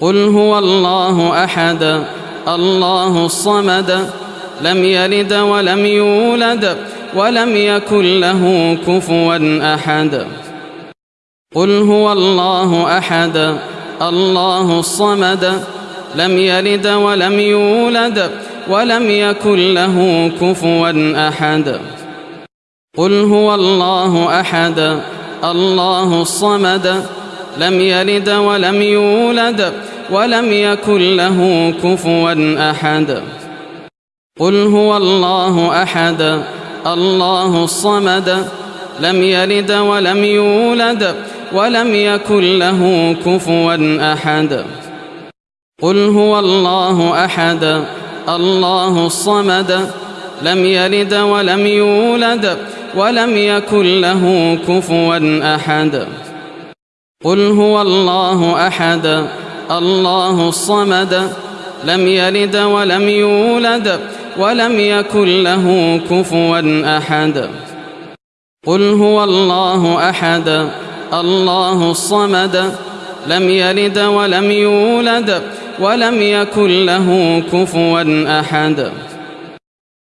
قل هو الله أحد الله الصمد لم يلد ولم يولد ولم يكن له كفوا أحد. قل هو الله أحد الله الصمد لم يلد ولم يولد ولم يكن له كفوا أحد. قل هو الله أحد الله الصمد لم يلد ولم يولد ولم يكن له كفوا أحد. قل هو الله أحد. الله الصمد. لم يلد ولم يولد ولم يكن له كفوا أحد. قل هو الله أحد. الله الصمد. لم يلد ولم يولد ولم يكن له كفوا أحد. قل هو الله أحد. الله الصمد لم يلد ولم يولد ولم يكن له كفوا أحد. قل هو الله أحد. الله الصمد لم يلد ولم يولد ولم يكن له كفوا أحد.